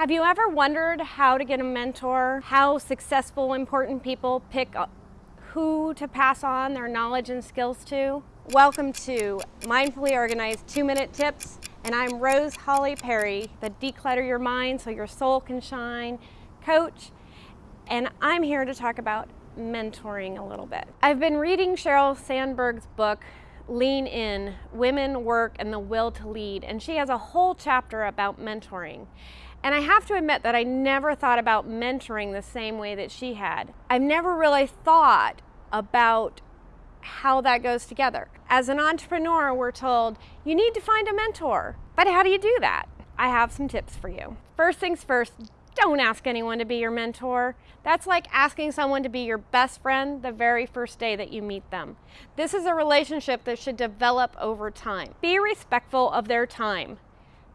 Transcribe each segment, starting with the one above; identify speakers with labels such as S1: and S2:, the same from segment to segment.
S1: Have you ever wondered how to get a mentor? How successful, important people pick who to pass on their knowledge and skills to? Welcome to Mindfully Organized 2-Minute Tips, and I'm Rose Holly Perry, the Declutter Your Mind So Your Soul Can Shine coach, and I'm here to talk about mentoring a little bit. I've been reading Sheryl Sandberg's book, Lean In, Women, Work, and the Will to Lead, and she has a whole chapter about mentoring. And I have to admit that I never thought about mentoring the same way that she had. I've never really thought about how that goes together. As an entrepreneur, we're told you need to find a mentor. But how do you do that? I have some tips for you. First things first, don't ask anyone to be your mentor. That's like asking someone to be your best friend the very first day that you meet them. This is a relationship that should develop over time. Be respectful of their time.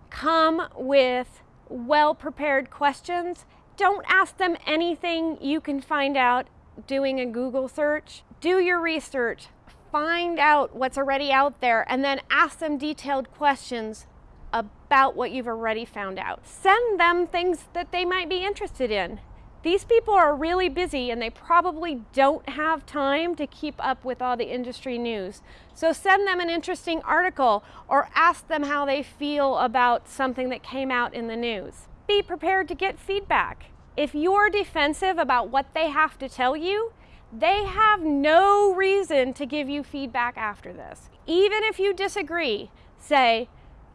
S1: Come with well-prepared questions. Don't ask them anything you can find out doing a Google search. Do your research, find out what's already out there, and then ask them detailed questions about what you've already found out. Send them things that they might be interested in. These people are really busy and they probably don't have time to keep up with all the industry news. So send them an interesting article or ask them how they feel about something that came out in the news. Be prepared to get feedback. If you're defensive about what they have to tell you, they have no reason to give you feedback after this. Even if you disagree, say,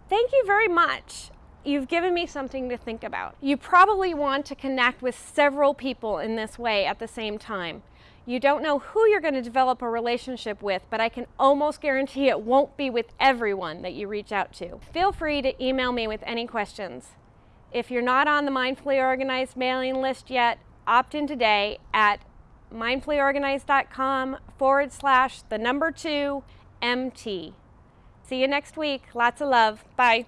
S1: thank you very much you've given me something to think about. You probably want to connect with several people in this way at the same time. You don't know who you're going to develop a relationship with, but I can almost guarantee it won't be with everyone that you reach out to. Feel free to email me with any questions. If you're not on the Mindfully Organized mailing list yet, opt in today at mindfullyorganized.com forward slash the number two MT. See you next week. Lots of love. Bye.